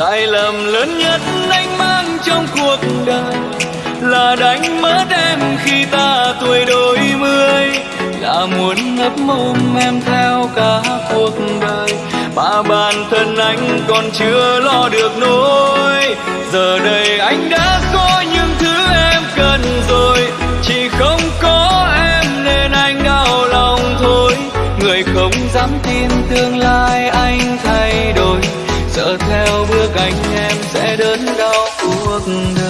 sai lầm lớn nhất anh mang trong cuộc đời là đánh mất em khi ta tuổi đôi mươi. Là muốn ngấp mồm em theo cả cuộc đời, mà bản thân anh còn chưa lo được nỗi. Giờ đây anh đã có những thứ em cần rồi, chỉ không có em nên anh đau lòng thôi. Người không dám tin tương lai anh thay đổi sợ theo bước anh em sẽ đớn đau. Cuộc đời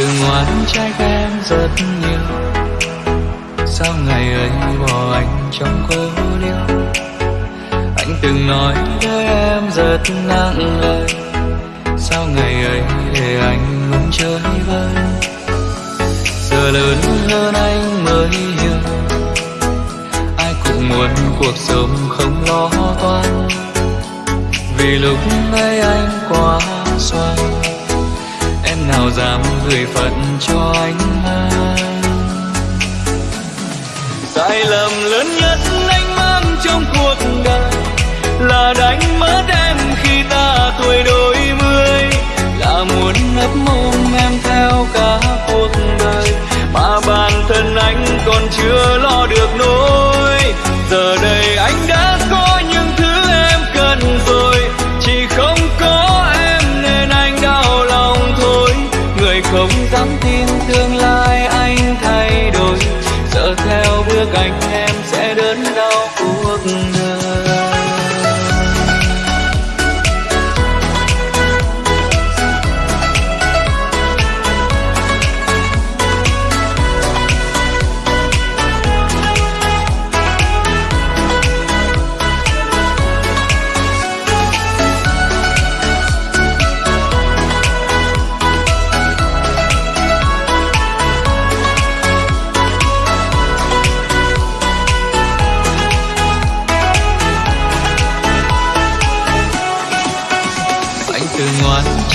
từng ngoan trai em rất nhiều. Sao ngày ấy bỏ anh trong cô liêu anh từng nói với em rất nặng lời. Sao ngày ấy để anh muốn chơi vơi? Giờ lớn hơn anh mới hiểu. Ai cũng muốn cuộc sống không lo toan. Vì lúc ấy anh quá xoay nào dám gửi phận cho anh mang không dám tin tương lai anh thay đổi. Sợ theo bước anh em sẽ đớn đau cuộc đời.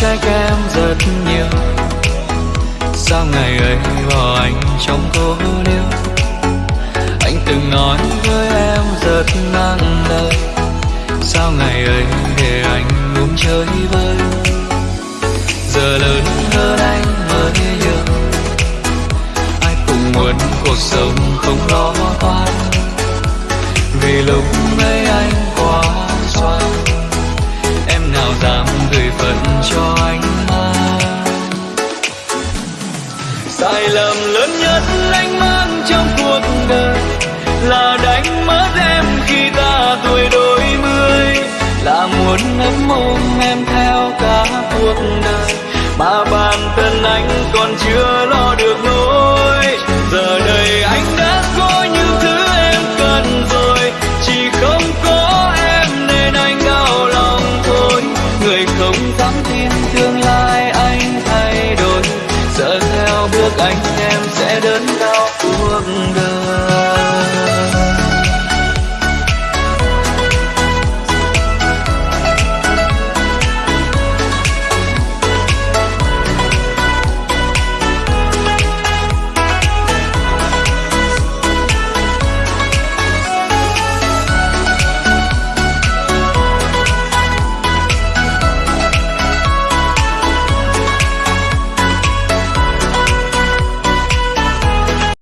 Trách em rất nhiều. Sao ngày ấy bỏ anh trong cô liêu? Anh từng nói với em rất nặng lời sao ngày ấy để anh uống chơi vơi giờ lớn hơn anh mới hiểu. Ai cũng muốn cuộc sống không lo toan. Vì lúc cho anh mang sai lầm lớn nhất anh mang trong cuộc đời là đánh mất em khi ta tuổi đôi mươi. Là muốn nắm ôm em theo cả cuộc đời, mà bản thân anh còn chưa anh em sẽ đến